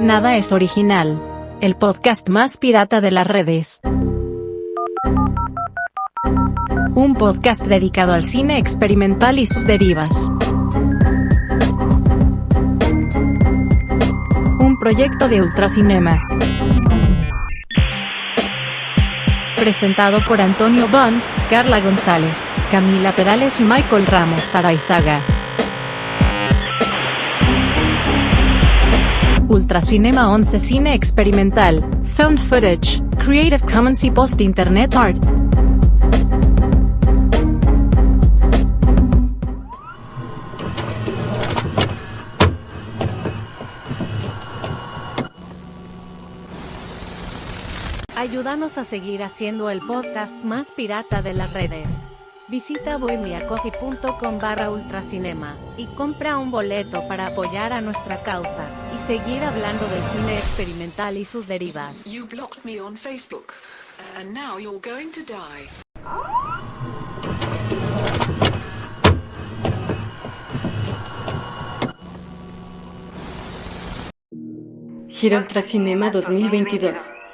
Nada es original. El podcast más pirata de las redes. Un podcast dedicado al cine experimental y sus derivas. Un proyecto de Ultracinema. Presentado por Antonio Bond, Carla González, Camila Perales y Michael Ramos Araizaga. Ultracinema 11 Cine Experimental, Found Footage, Creative Commons y Post Internet Art. Ayúdanos a seguir haciendo el podcast más pirata de las redes. Visita bohemiacoffee.com barra ultracinema y compra un boleto para apoyar a nuestra causa y seguir hablando del cine experimental y sus derivas. You blocked me on Facebook, and now you're going to die. Gira Ultracinema 2022.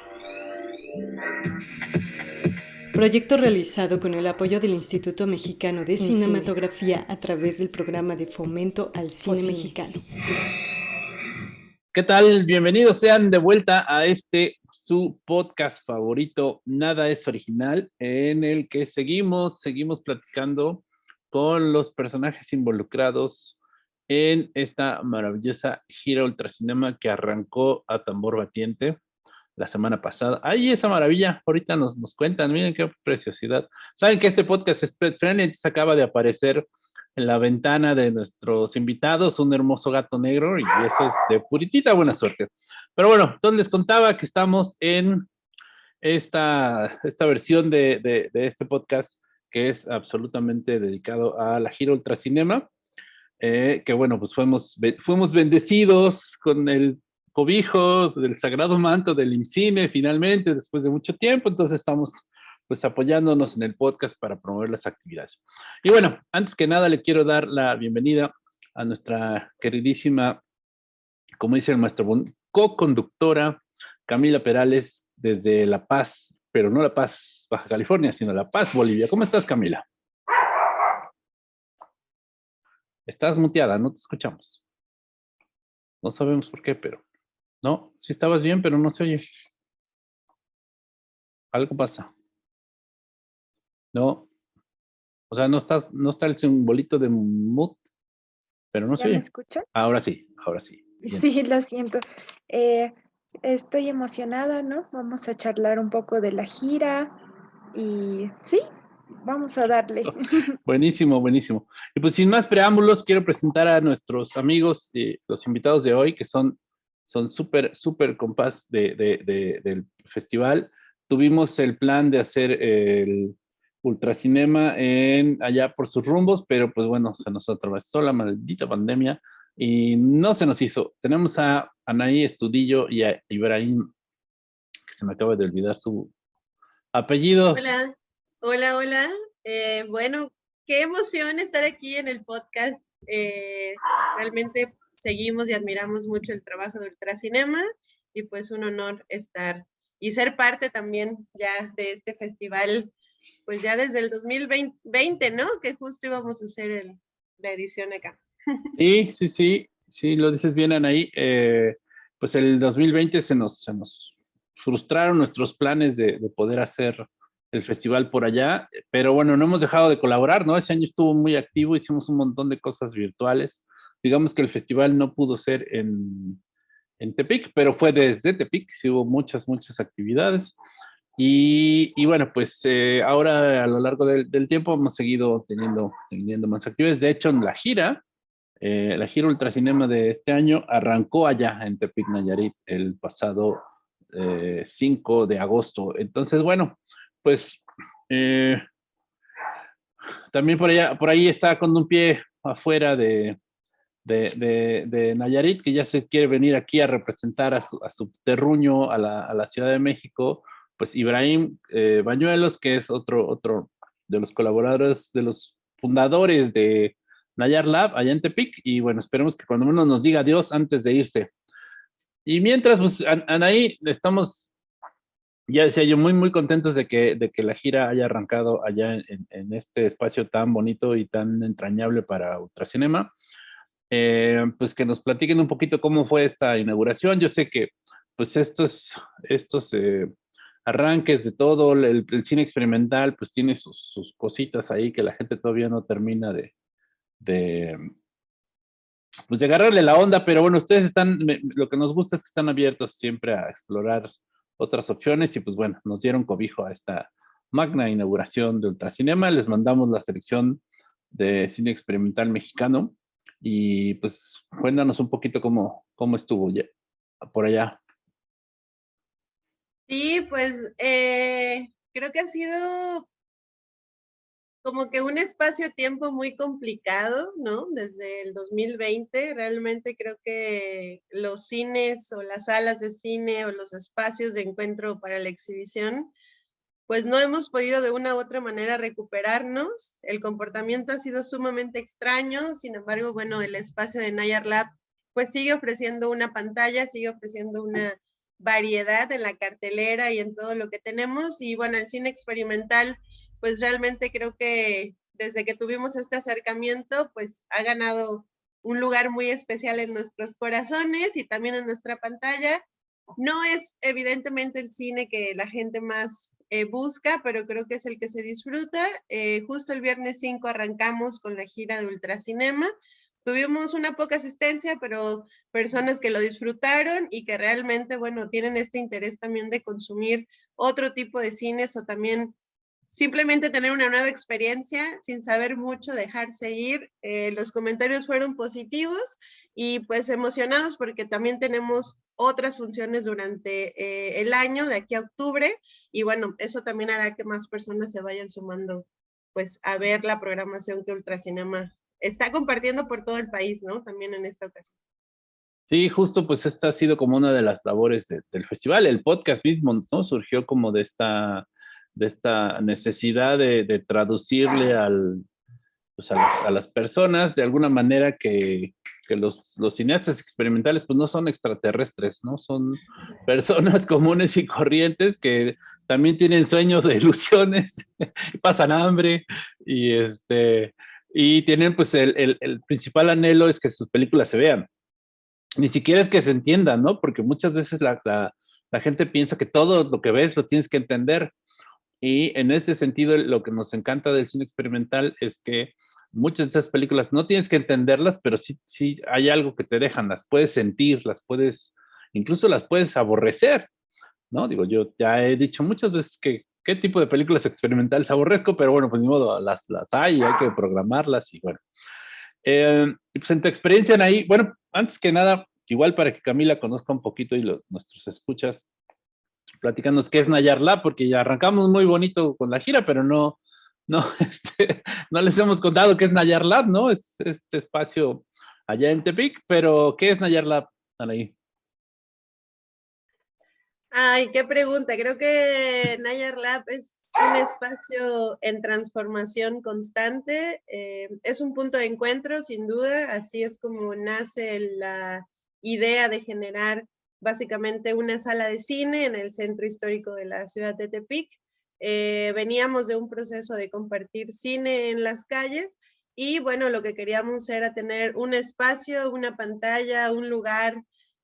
Proyecto realizado con el apoyo del Instituto Mexicano de Cinematografía a través del programa de fomento al cine mexicano. ¿Qué tal? Bienvenidos sean de vuelta a este su podcast favorito, Nada es Original, en el que seguimos, seguimos platicando con los personajes involucrados en esta maravillosa gira ultracinema que arrancó a tambor batiente la semana pasada. ¡Ay, esa maravilla! Ahorita nos, nos cuentan, miren qué preciosidad. Saben que este podcast es pet friendly, acaba de aparecer en la ventana de nuestros invitados un hermoso gato negro y eso es de puritita buena suerte. Pero bueno, entonces les contaba que estamos en esta, esta versión de, de, de este podcast que es absolutamente dedicado a la gira Ultracinema, eh, que bueno, pues fuimos, fuimos bendecidos con el cobijo del sagrado manto del INCINE finalmente, después de mucho tiempo, entonces estamos pues apoyándonos en el podcast para promover las actividades. Y bueno, antes que nada le quiero dar la bienvenida a nuestra queridísima, como dice el maestro co-conductora Camila Perales desde La Paz, pero no La Paz, Baja California, sino La Paz, Bolivia. ¿Cómo estás, Camila? Estás muteada, no te escuchamos. No sabemos por qué, pero... No, sí estabas bien, pero no se oye. Algo pasa. No. O sea, no, estás, no está el simbolito de mute, pero no se oye. ¿Me escuchan? Ahora sí, ahora sí. Bien. Sí, lo siento. Eh, estoy emocionada, ¿no? Vamos a charlar un poco de la gira y sí, vamos a darle. Buenísimo, buenísimo. Y pues sin más preámbulos, quiero presentar a nuestros amigos, eh, los invitados de hoy, que son son súper, súper compás de, de, de, del festival. Tuvimos el plan de hacer el ultracinema en, allá por sus rumbos, pero pues bueno, se nos atravesó la maldita pandemia y no se nos hizo. Tenemos a Anaí Estudillo y a Ibrahim, que se me acaba de olvidar su apellido. Hola, hola, hola. Eh, bueno, qué emoción estar aquí en el podcast. Eh, realmente seguimos y admiramos mucho el trabajo de Ultracinema y pues un honor estar y ser parte también ya de este festival, pues ya desde el 2020, ¿no? Que justo íbamos a hacer el, la edición acá. Sí, sí, sí, sí, lo dices bien, Anaí. Eh, pues el 2020 se nos, se nos frustraron nuestros planes de, de poder hacer el festival por allá, pero bueno, no hemos dejado de colaborar, ¿no? Ese año estuvo muy activo, hicimos un montón de cosas virtuales digamos que el festival no pudo ser en, en Tepic, pero fue desde Tepic, sí hubo muchas, muchas actividades. Y, y bueno, pues eh, ahora a lo largo del, del, tiempo hemos seguido teniendo, teniendo más actividades. De hecho, en la gira, eh, la gira Ultracinema de este año arrancó allá en Tepic, Nayarit, el pasado eh, 5 de agosto. Entonces, bueno, pues eh, también por, allá, por ahí está con un pie afuera de, de, de, de, Nayarit, que ya se quiere venir aquí a representar a su, a su terruño, a la, a la, Ciudad de México, pues Ibrahim eh, Bañuelos, que es otro, otro de los colaboradores, de los fundadores de Nayar Lab, allá en Tepic, y bueno, esperemos que cuando menos nos diga adiós antes de irse. y mientras, pues, Anaí, estamos, ya decía yo, muy, muy contentos de que, de que la gira haya arrancado allá en, en este espacio tan bonito y tan entrañable para Ultracinema. Eh, pues que nos platiquen un poquito cómo fue esta inauguración. Yo sé que, pues, estos, estos eh, arranques de todo, el, cine experimental, pues tiene sus, cositas ahí que la gente todavía no termina de pues de agarrarle la onda, pero bueno, ustedes están, lo que nos gusta es que están abiertos siempre a explorar otras opciones y pues bueno, nos dieron cobijo a esta magna inauguración de Ultracinema, les mandamos la selección de cine experimental mexicano y pues cuéntanos un poquito cómo, cómo estuvo ya, por allá. Sí, pues eh, creo que ha sido como que un espacio-tiempo muy complicado, ¿no? Desde el 2020, realmente creo que los cines o las salas de cine o los espacios de encuentro para la exhibición, pues no hemos podido de una u otra manera recuperarnos. El comportamiento ha sido sumamente extraño, sin embargo, bueno, el espacio de Nayar Lab pues sigue ofreciendo una pantalla, sigue ofreciendo una variedad en la cartelera y en todo lo que tenemos. Y bueno, el cine experimental pues realmente creo que desde que tuvimos este acercamiento, pues ha ganado un lugar muy especial en nuestros corazones y también en nuestra pantalla. No es evidentemente el cine que la gente más eh, busca, pero creo que es el que se disfruta. Eh, justo el viernes 5 arrancamos con la gira de Ultracinema. Tuvimos una poca asistencia, pero personas que lo disfrutaron y que realmente, bueno, tienen este interés también de consumir otro tipo de cines o también simplemente tener una nueva experiencia sin saber mucho, dejarse ir. Eh, los comentarios fueron positivos y pues emocionados porque también tenemos otras funciones durante eh, el año, de aquí a octubre, y bueno, eso también hará que más personas se vayan sumando pues a ver la programación que Ultracinema está compartiendo por todo el país, ¿no? También en esta ocasión. Sí, justo pues esta ha sido como una de las labores del festival, el podcast mismo, ¿no? Surgió como de esta de esta necesidad de, traducirle al, pues a, las, personas de alguna manera que, que los, los, cineastas experimentales pues no son extraterrestres, ¿no? Son personas comunes y corrientes que también tienen sueños de ilusiones, pasan hambre y, este, y tienen pues el, el, principal anhelo es que sus películas se vean. Ni siquiera es que se entiendan, ¿no? Porque muchas veces la, la gente piensa que todo lo que ves lo tienes que entender y en ese sentido, lo que nos encanta del cine experimental es que muchas de esas películas no tienes que entenderlas, pero sí, sí hay algo que te dejan, las puedes sentir, las puedes, incluso las puedes aborrecer, ¿no? Digo, yo ya he dicho muchas veces que qué tipo de películas experimentales aborrezco, pero bueno, pues ni modo, las, las hay, hay que programarlas y bueno. Eh, pues en tu experiencia, ahí, bueno, antes que nada, igual para que Camila conozca un poquito y los, nuestros escuchas, platicarnos qué es Nayar Lab, porque ya arrancamos muy bonito con la gira, pero no, no, este, no les hemos contado qué es Nayar Lab, ¿no? Es este espacio allá en Tepic, pero ¿qué es Nayar Lab, ahí? Ay, qué pregunta. Creo que Nayar Lab es un espacio en transformación constante. Eh, es un punto de encuentro, sin duda. Así es como nace la idea de generar básicamente una sala de cine en el centro histórico de la ciudad de Tepic. Eh, veníamos de un proceso de compartir cine en las calles y bueno, lo que queríamos era tener un espacio, una pantalla, un lugar,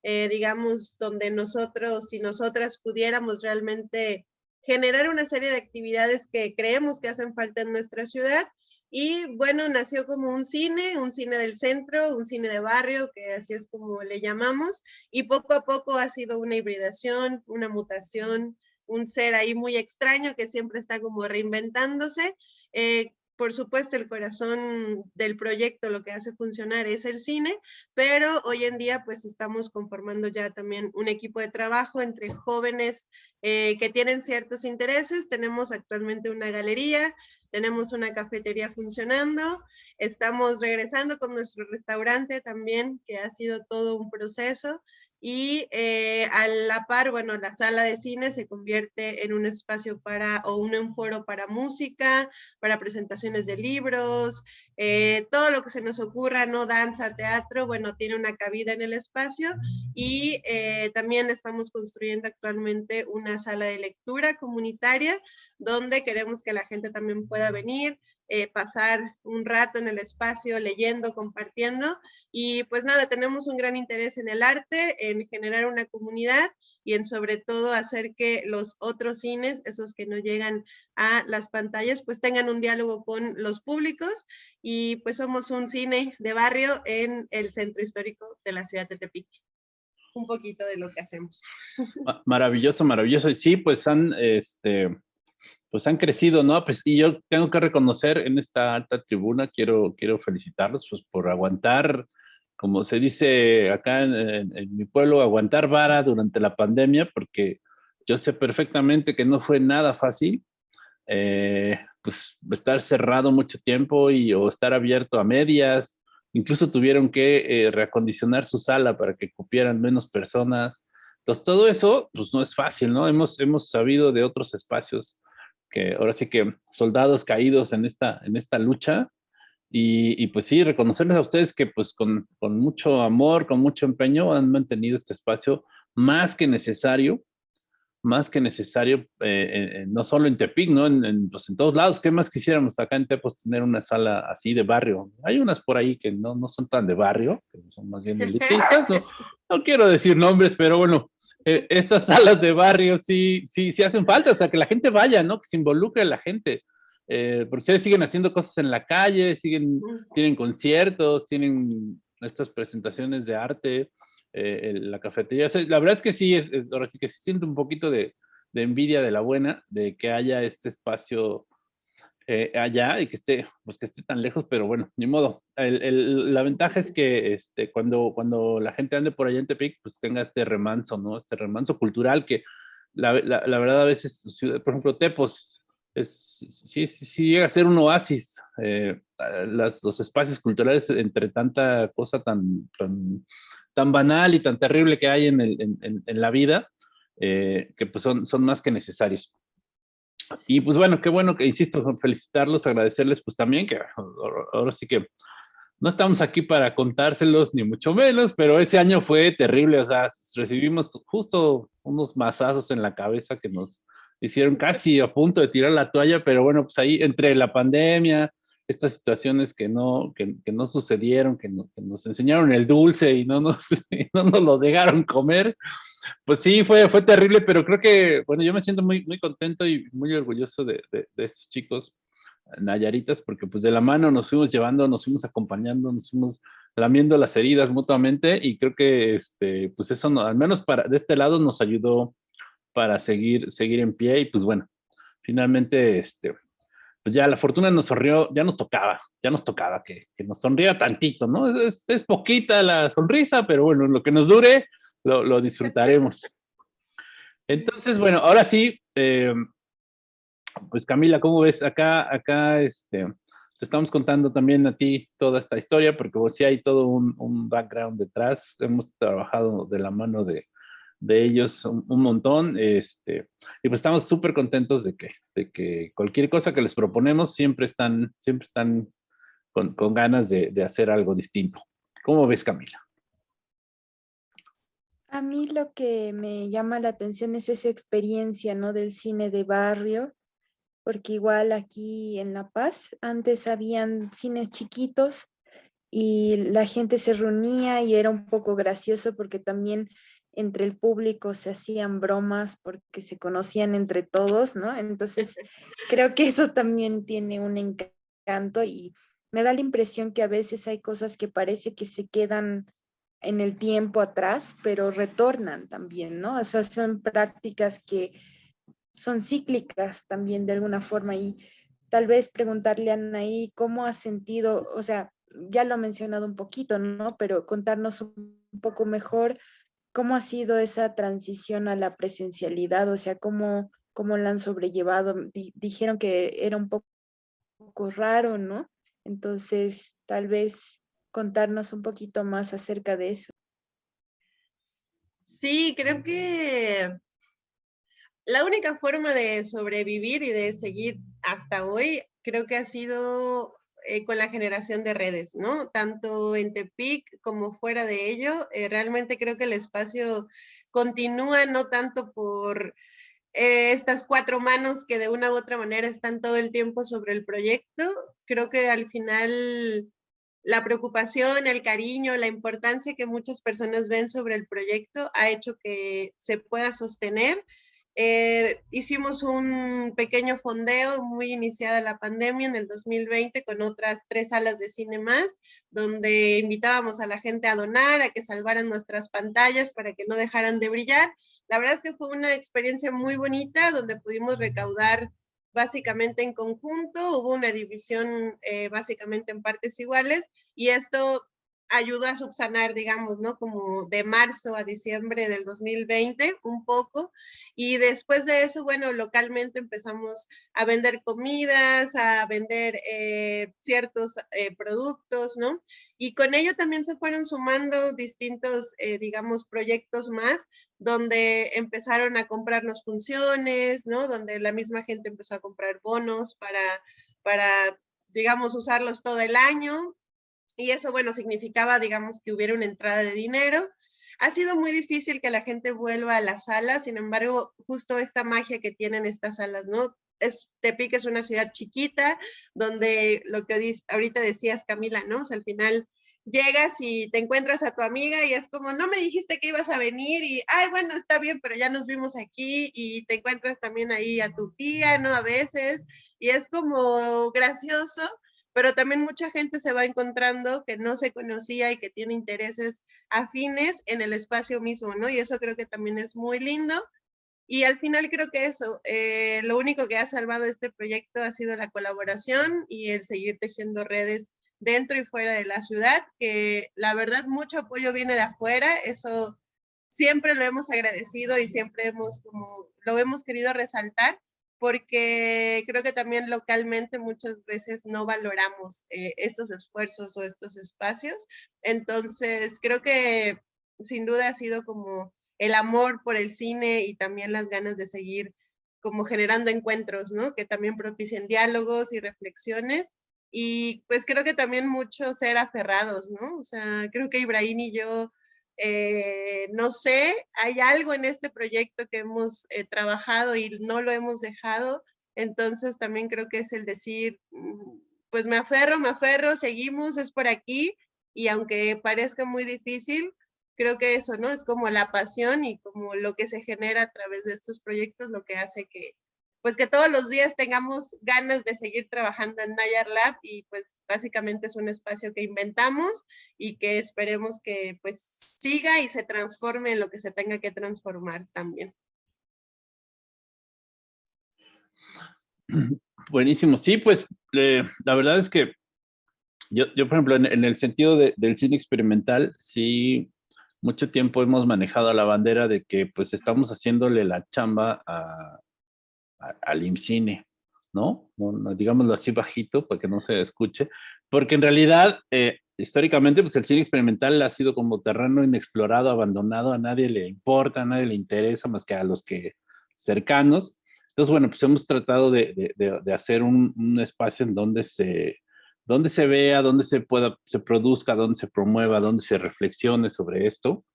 eh, digamos, donde nosotros y nosotras pudiéramos realmente generar una serie de actividades que creemos que hacen falta en nuestra ciudad y bueno, nació como un cine, un cine del centro, un cine de barrio, que así es como le llamamos, y poco a poco ha sido una hibridación, una mutación, un ser ahí muy extraño que siempre está como reinventándose. Eh, por supuesto, el corazón del proyecto, lo que hace funcionar es el cine, pero hoy en día pues estamos conformando ya también un equipo de trabajo entre jóvenes eh, que tienen ciertos intereses. Tenemos actualmente una galería, tenemos una cafetería funcionando, estamos regresando con nuestro restaurante también, que ha sido todo un proceso, y eh, a la par, bueno, la sala de cine se convierte en un espacio para, o un foro para música, para presentaciones de libros, eh, todo lo que se nos ocurra, ¿no? Danza, teatro, bueno, tiene una cabida en el espacio y eh, también estamos construyendo actualmente una sala de lectura comunitaria donde queremos que la gente también pueda venir, eh, pasar un rato en el espacio leyendo, compartiendo. Y pues nada, tenemos un gran interés en el arte, en generar una comunidad y en sobre todo hacer que los otros cines, esos que no llegan a las pantallas, pues tengan un diálogo con los públicos. Y pues somos un cine de barrio en el centro histórico de la ciudad de Tepic. Un poquito de lo que hacemos. Maravilloso, maravilloso. Y sí, pues han, este, pues han crecido, ¿no? Pues, y yo tengo que reconocer en esta alta tribuna, quiero, quiero felicitarlos pues, por aguantar, como se dice acá en, mi pueblo, aguantar vara durante la pandemia, porque yo sé perfectamente que no fue nada fácil, eh, pues estar cerrado mucho tiempo y o estar abierto a medias, incluso tuvieron que eh, reacondicionar su sala para que cupieran menos personas. Entonces, todo eso, pues no es fácil, ¿no? Hemos, hemos sabido de otros espacios que ahora sí que soldados caídos en esta, en esta lucha. Y, pues sí, reconocerles a ustedes que pues con, con, mucho amor, con mucho empeño han mantenido este espacio más que necesario, más que necesario, eh, no solo en Tepic, ¿no? En, pues en todos lados. ¿Qué más quisiéramos acá en Tepos tener una sala así de barrio? Hay unas por ahí que no, no son tan de barrio, que son más bien elitistas. No, no quiero decir nombres, pero bueno, eh, estas salas de barrio sí, sí, sí hacen falta, o sea, que la gente vaya, ¿no? Que se involucre la gente. Eh, porque ustedes siguen haciendo cosas en la calle, siguen, tienen conciertos, tienen estas presentaciones de arte, eh, la cafetería. la verdad es que sí, es, ahora sí que se siente un poquito de, de envidia de la buena, de que haya este espacio eh, allá y que esté, pues que esté tan lejos, pero bueno, ni modo. la ventaja es que este, cuando, cuando la gente ande por allá en Tepic, pues tenga este remanso, ¿no? Este remanso cultural que la, la, verdad a veces, por ejemplo, Tepos, es, sí, sí, sí llega a ser un oasis, eh, las, los espacios culturales entre tanta cosa tan, tan, tan, banal y tan terrible que hay en, el, en, en la vida, eh, que pues son, son más que necesarios. Y pues bueno, qué bueno que, insisto, felicitarlos, agradecerles pues también, que ahora sí que no estamos aquí para contárselos, ni mucho menos, pero ese año fue terrible, o sea, recibimos justo unos masazos en la cabeza que nos hicieron casi a punto de tirar la toalla, pero bueno, pues ahí entre la pandemia, estas situaciones que no, que, no sucedieron, que, nos enseñaron el dulce y no nos, y no nos lo dejaron comer, pues sí, fue, fue terrible, pero creo que, bueno, yo me siento muy, muy contento y muy orgulloso de, de, estos chicos nayaritas, porque pues de la mano nos fuimos llevando, nos fuimos acompañando, nos fuimos lamiendo las heridas mutuamente y creo que, este, pues eso, no, al menos para, de este lado nos ayudó para seguir, seguir en pie y pues bueno, finalmente, este, pues ya la fortuna nos sonrió, ya nos tocaba, ya nos tocaba que, que nos sonría tantito, ¿no? Es, es, poquita la sonrisa, pero bueno, lo que nos dure, lo, disfrutaremos. Entonces, bueno, ahora sí, eh, pues Camila, ¿cómo ves? Acá, acá, este, te estamos contando también a ti toda esta historia, porque vos sí hay todo un, background detrás. Hemos trabajado de la mano de, ellos un, montón, este, y pues estamos súper contentos de que, de que cualquier cosa que les proponemos siempre están, siempre están con, ganas de, de hacer algo distinto. ¿Cómo ves, Camila? A mí lo que me llama la atención es esa experiencia, ¿no? Del cine de barrio, porque igual aquí en La Paz antes habían cines chiquitos y la gente se reunía y era un poco gracioso porque también entre el público se hacían bromas porque se conocían entre todos, ¿no? Entonces creo que eso también tiene un encanto y me da la impresión que a veces hay cosas que parece que se quedan en el tiempo atrás, pero retornan también, ¿no? O sea, son prácticas que son cíclicas también de alguna forma y tal vez preguntarle a Anaí cómo ha sentido, o sea, ya lo ha mencionado un poquito, ¿no? Pero contarnos un poco mejor cómo ha sido esa transición a la presencialidad, o sea, cómo, cómo la han sobrellevado. dijeron que era un poco, raro, ¿no? Entonces, tal vez contarnos un poquito más acerca de eso. Sí, creo que la única forma de sobrevivir y de seguir hasta hoy, creo que ha sido eh, con la generación de redes, ¿no? Tanto en Tepic como fuera de ello. Eh, realmente creo que el espacio continúa no tanto por eh, estas cuatro manos que de una u otra manera están todo el tiempo sobre el proyecto. Creo que al final la preocupación, el cariño, la importancia que muchas personas ven sobre el proyecto ha hecho que se pueda sostener eh, hicimos un pequeño fondeo muy iniciada la pandemia en el 2020 con otras tres salas de cine más, donde invitábamos a la gente a donar, a que salvaran nuestras pantallas para que no dejaran de brillar. La verdad es que fue una experiencia muy bonita donde pudimos recaudar básicamente en conjunto, hubo una división eh, básicamente en partes iguales y esto ayudó a subsanar, digamos, ¿no? Como de marzo a diciembre del 2020, un poco. Y después de eso, bueno, localmente empezamos a vender comidas, a vender eh, ciertos eh, productos, ¿no? Y con ello también se fueron sumando distintos, digamos, proyectos más, donde empezaron a comprarnos funciones, ¿no? Donde la misma gente empezó a comprar bonos para, para digamos, usarlos todo el año y eso, bueno, significaba, digamos, que hubiera una entrada de dinero. Ha sido muy difícil que la gente vuelva a las salas, sin embargo, justo esta magia que tienen estas salas, ¿no? Es, Tepic es una ciudad chiquita, donde lo que ahorita decías, Camila, ¿no? O al final llegas y te encuentras a tu amiga y es como, no me dijiste que ibas a venir y, ay, bueno, está bien, pero ya nos vimos aquí y te encuentras también ahí a tu tía, ¿no? A veces, y es como gracioso pero también mucha gente se va encontrando que no se conocía y que tiene intereses afines en el espacio mismo, ¿no? Y eso creo que también es muy lindo. Y al final creo que eso, eh, lo único que ha salvado este proyecto ha sido la colaboración y el seguir tejiendo redes dentro y fuera de la ciudad, que la verdad mucho apoyo viene de afuera, eso siempre lo hemos agradecido y siempre hemos como lo hemos querido resaltar, porque creo que también localmente muchas veces no valoramos eh, estos esfuerzos o estos espacios. Entonces, creo que sin duda ha sido como el amor por el cine y también las ganas de seguir como generando encuentros, ¿no? Que también propicien diálogos y reflexiones. Y pues creo que también mucho ser aferrados, ¿no? O sea, creo que Ibrahim y yo eh, no sé, hay algo en este proyecto que hemos eh, trabajado y no lo hemos dejado, entonces también creo que es el decir, mm, pues me aferro, me aferro, seguimos, es por aquí, y aunque parezca muy difícil, creo que eso, ¿no? Es como la pasión y como lo que se genera a través de estos proyectos, lo que hace que, pues que todos los días tengamos ganas de seguir trabajando en Nayar Lab y pues básicamente es un espacio que inventamos y que esperemos que pues siga y se transforme en lo que se tenga que transformar también. Buenísimo, sí, pues la verdad es que yo, yo por ejemplo, en, el sentido del cine experimental, sí, mucho tiempo hemos manejado la bandera de que pues estamos haciéndole la chamba a, al IMCINE, ¿no? Digámoslo así bajito para que no se escuche, porque en realidad, eh, históricamente, pues el cine experimental ha sido como terreno inexplorado, abandonado, a nadie le importa, a nadie le interesa más que a los que cercanos. Entonces, bueno, pues hemos tratado de, de, hacer un, un, espacio en donde se, donde se vea, donde se pueda, se produzca, donde se promueva, donde se reflexione sobre esto,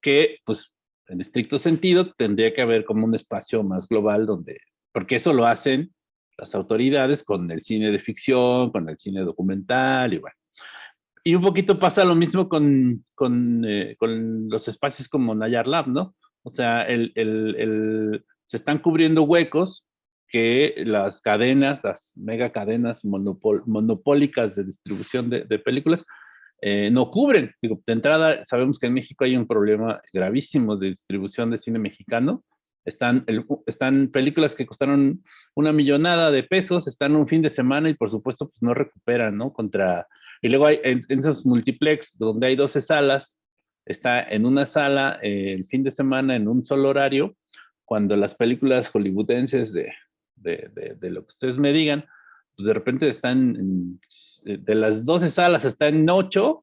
que pues en estricto sentido, tendría que haber como un espacio más global donde, porque eso lo hacen las autoridades con el cine de ficción, con el cine documental y. Y un poquito pasa lo mismo con, con, eh, con los espacios como Nayar Lab, ¿no? O sea, el, el, se están cubriendo huecos que las cadenas, las mega cadenas monopólicas de distribución de películas, eh, no cubren. De entrada, sabemos que en México hay un problema gravísimo de distribución de cine mexicano. Están, están películas que costaron una millonada de pesos, están un fin de semana y por supuesto pues no recuperan, ¿no? Contra, y luego hay en, esos multiplex donde hay 12 salas, está en una sala eh, el fin de semana en un solo horario, cuando las películas hollywoodenses de, de, de, de lo que ustedes me digan, pues de repente están, de las 12 salas están en 8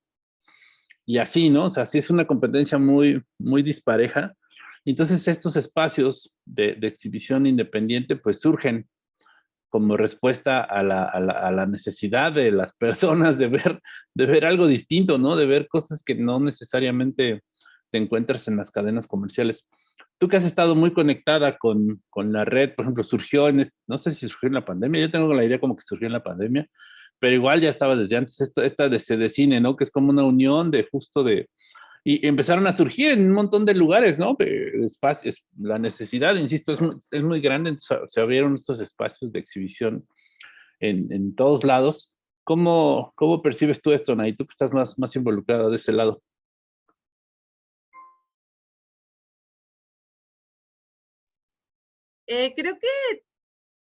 y así, ¿no? O sea, sí es una competencia muy, muy dispareja. Entonces estos espacios de, de exhibición independiente pues surgen como respuesta a la, a, la, a la, necesidad de las personas de ver, de ver algo distinto, ¿no? De ver cosas que no necesariamente te encuentras en las cadenas comerciales. Tú que has estado muy conectada con, con la red, por ejemplo, surgió en, no sé si surgió en la pandemia, yo tengo la idea como que surgió en la pandemia, pero igual ya estaba desde antes esta, esta de, de cine, ¿no? Que es como una unión de justo de, y empezaron a surgir en un montón de lugares, ¿no? Espacios, la necesidad, insisto, es muy, es muy grande, se abrieron estos espacios de exhibición en, en todos lados. ¿Cómo, ¿Cómo, percibes tú esto, Nay? Tú que estás más, más involucrada de ese lado. Eh, creo que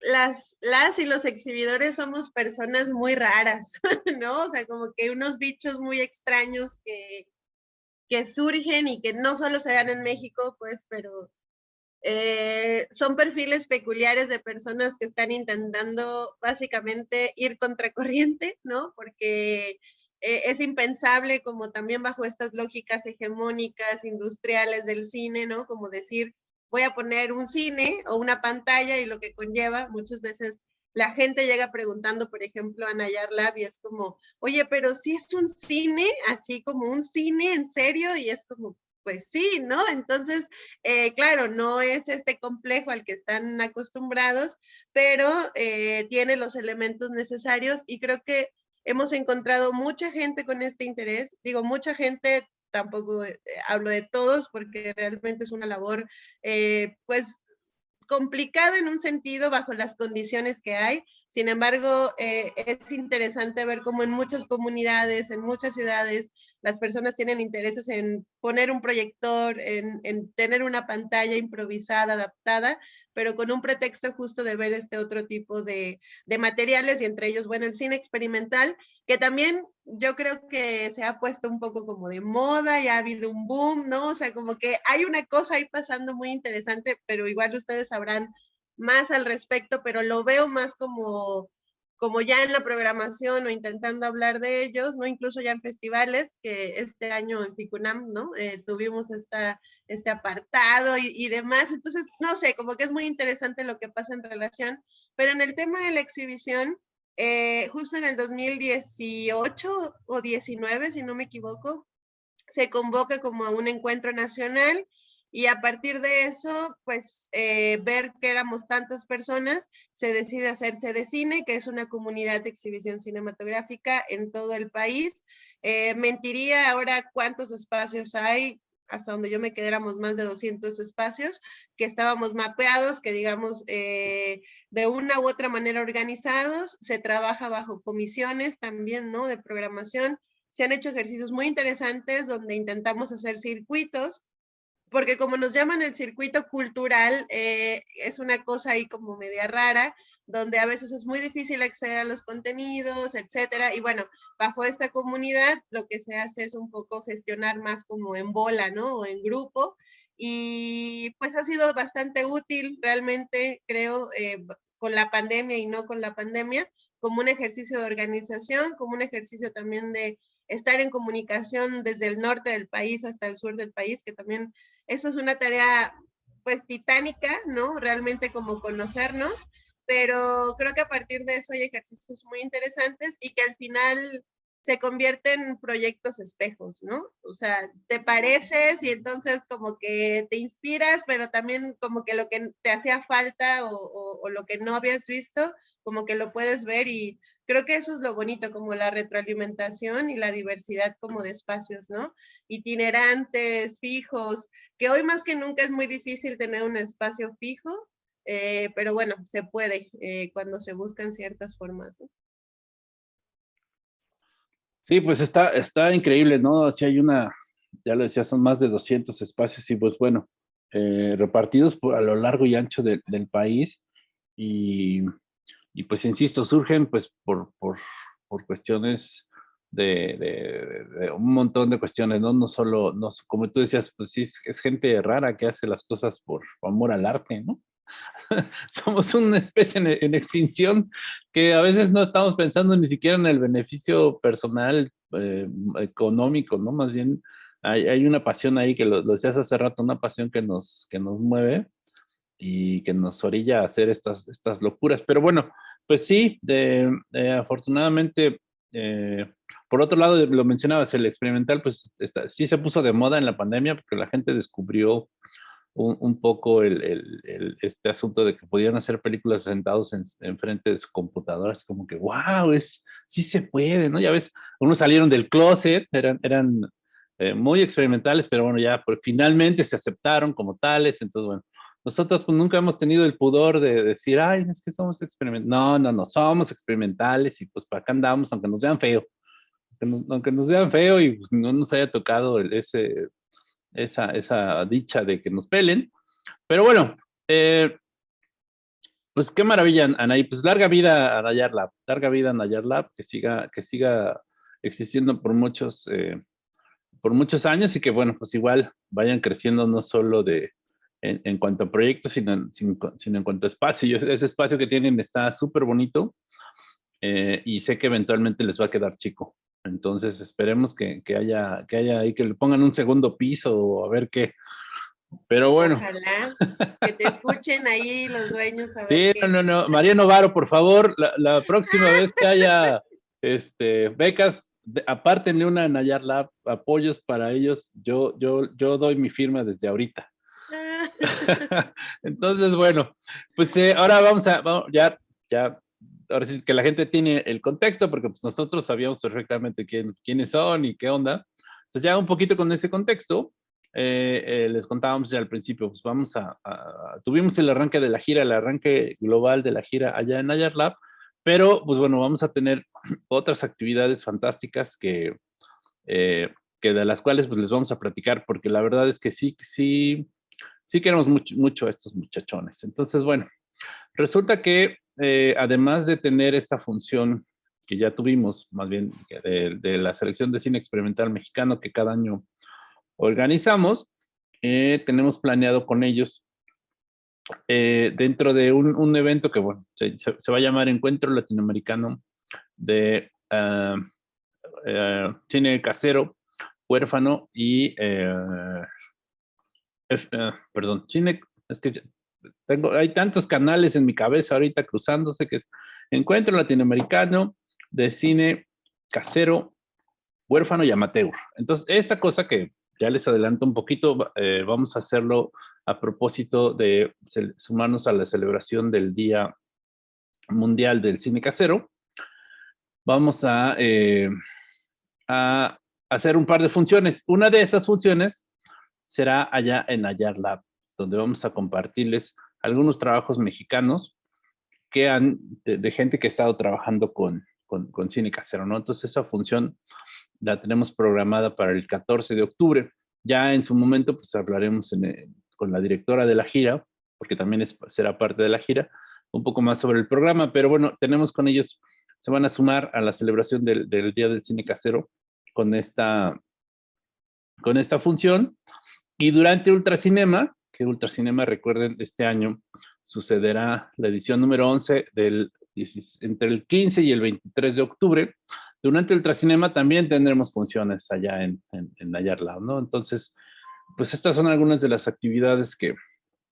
las, las y los exhibidores somos personas muy raras, ¿no? O sea, como que unos bichos muy extraños que, que surgen y que no solo se dan en México, pues, pero eh, son perfiles peculiares de personas que están intentando básicamente ir contracorriente, ¿no? Porque eh, es impensable como también bajo estas lógicas hegemónicas industriales del cine, ¿no? Como decir, voy a poner un cine o una pantalla y lo que conlleva muchas veces la gente llega preguntando, por ejemplo, a Nayar Lab y es como, oye, pero si es un cine, así como un cine en serio, y es como, pues sí, ¿no? Entonces, eh, claro, no es este complejo al que están acostumbrados, pero eh, tiene los elementos necesarios y creo que hemos encontrado mucha gente con este interés, digo, mucha gente, tampoco eh, hablo de todos porque realmente es una labor, pues complicado en un sentido bajo las condiciones que hay. Sin embargo, eh, es interesante ver cómo en muchas comunidades, en muchas ciudades, las personas tienen intereses en poner un proyector, en, tener una pantalla improvisada, adaptada, pero con un pretexto justo de ver este otro tipo de, de, materiales y entre ellos, bueno, el cine experimental, que también yo creo que se ha puesto un poco como de moda y ha habido un boom, ¿no? O sea, como que hay una cosa ahí pasando muy interesante, pero igual ustedes sabrán más al respecto, pero lo veo más como como ya en la programación o intentando hablar de ellos, ¿no? Incluso ya en festivales, que este año en Ficunam, ¿no? Eh, tuvimos esta, este apartado y, y, demás. Entonces, no sé, como que es muy interesante lo que pasa en relación, pero en el tema de la exhibición, eh, justo en el 2018 o 19, si no me equivoco, se convoca como a un encuentro nacional y a partir de eso, pues eh, ver que éramos tantas personas, se decide hacerse de cine, que es una comunidad de exhibición cinematográfica en todo el país. Eh, mentiría ahora cuántos espacios hay, hasta donde yo me quedé éramos más de 200 espacios, que estábamos mapeados, que digamos eh, de una u otra manera organizados, se trabaja bajo comisiones también, ¿no? De programación. Se han hecho ejercicios muy interesantes donde intentamos hacer circuitos porque como nos llaman el circuito cultural, eh, es una cosa ahí como media rara, donde a veces es muy difícil acceder a los contenidos, etcétera. Y bueno, bajo esta comunidad lo que se hace es un poco gestionar más como en bola, ¿no? O en grupo. Y pues ha sido bastante útil realmente, creo, eh, con la pandemia y no con la pandemia, como un ejercicio de organización, como un ejercicio también de estar en comunicación desde el norte del país hasta el sur del país, que también eso es una tarea pues titánica, ¿no? Realmente como conocernos, pero creo que a partir de eso hay ejercicios muy interesantes y que al final se convierten en proyectos espejos, ¿no? O sea, te pareces y entonces como que te inspiras, pero también como que lo que te hacía falta o, o, o lo que no habías visto, como que lo puedes ver y creo que eso es lo bonito, como la retroalimentación y la diversidad como de espacios, ¿no? Itinerantes, fijos, que hoy más que nunca es muy difícil tener un espacio fijo, eh, pero bueno, se puede eh, cuando se buscan ciertas formas. ¿no? Sí, pues está, está increíble, ¿no? Si hay una, ya lo decía, son más de 200 espacios y pues bueno, eh, repartidos por, a lo largo y ancho de, del país y y pues insisto, surgen pues por, por, por cuestiones de, de, de, un montón de cuestiones, ¿no? No solo, no, como tú decías, pues sí, es, es gente rara que hace las cosas por, amor al arte, ¿no? Somos una especie en, en, extinción que a veces no estamos pensando ni siquiera en el beneficio personal eh, económico, ¿no? Más bien hay, una pasión ahí que lo, decías hace rato, una pasión que nos, que nos mueve y que nos orilla a hacer estas, estas locuras. Pero bueno, pues sí, afortunadamente, eh, por otro lado, lo mencionabas, el experimental, pues sí se puso de moda en la pandemia porque la gente descubrió un, poco el, este asunto de que podían hacer películas sentados en, frente de su computadora, es como que, wow, es, sí se puede, ¿no? Ya ves, unos salieron del closet, eran, eran eh, muy experimentales, pero bueno, ya pues, finalmente se aceptaron como tales, entonces bueno, nosotros pues nunca hemos tenido el pudor de decir, ay, es que somos experimentales, no, no, no, somos experimentales y pues para acá andamos, aunque nos vean feo, aunque nos, vean feo y pues, no nos haya tocado ese esa, esa dicha de que nos pelen. Pero bueno, eh, pues qué maravilla, Anaí. Pues larga vida a Nayar Lab, larga vida a Nayar Lab, que siga, que siga existiendo por muchos, eh, por muchos años y que bueno, pues igual vayan creciendo no solo de, en, cuanto a proyectos, sino, sino, en cuanto a espacio. ese espacio que tienen está súper bonito eh, y sé que eventualmente les va a quedar chico. Entonces esperemos que, haya, que haya ahí, que le pongan un segundo piso o a ver qué. Pero bueno. Ojalá que te escuchen ahí los dueños. sí, no, no, no. María Novaro, por favor, la, próxima vez que haya este, becas, apártenle una Nayar Lab, apoyos para ellos. Yo, yo, yo doy mi firma desde ahorita. Entonces, bueno, pues eh, ahora vamos a, vamos, ya, ya ahora sí que la gente tiene el contexto, porque pues, nosotros sabíamos perfectamente quién, quiénes son y qué onda. Entonces ya un poquito con ese contexto, eh, eh, les contábamos ya al principio, pues vamos a, tuvimos el arranque de la gira, el arranque global de la gira allá en Ayar Lab, pero pues bueno, vamos a tener otras actividades fantásticas que, eh, que de las cuales pues les vamos a platicar, porque la verdad es que sí, sí, sí queremos mucho, mucho a estos muchachones. Entonces, bueno, resulta que eh, además de tener esta función que ya tuvimos, más bien de, la selección de cine experimental mexicano que cada año organizamos, eh, tenemos planeado con ellos eh, dentro de un, evento que, bueno, se, va a llamar Encuentro Latinoamericano de ah, cine casero, huérfano y, perdón, cine, es que tengo, hay tantos canales en mi cabeza ahorita cruzándose que es Encuentro Latinoamericano de Cine Casero, Huérfano y Amateur. Entonces, esta cosa que ya les adelanto un poquito, eh, vamos a hacerlo a propósito de sumarnos a la celebración del Día Mundial del Cine Casero. Vamos a, eh, a hacer un par de funciones. Una de esas funciones será allá en Ayar Lab donde vamos a compartirles algunos trabajos mexicanos que han, de, gente que ha estado trabajando con, con, cine casero, ¿no? Entonces esa función la tenemos programada para el 14 de octubre. Ya en su momento, pues hablaremos con la directora de la gira, porque también es, será parte de la gira, un poco más sobre el programa, pero bueno, tenemos con ellos, se van a sumar a la celebración del, del Día del Cine Casero con esta, con esta función. Y durante Ultracinema, que Ultracinema, recuerden, este año sucederá la edición número 11 del, entre el 15 y el 23 de octubre. Durante Ultracinema también tendremos funciones allá en, en, en ¿no? Entonces, pues estas son algunas de las actividades que,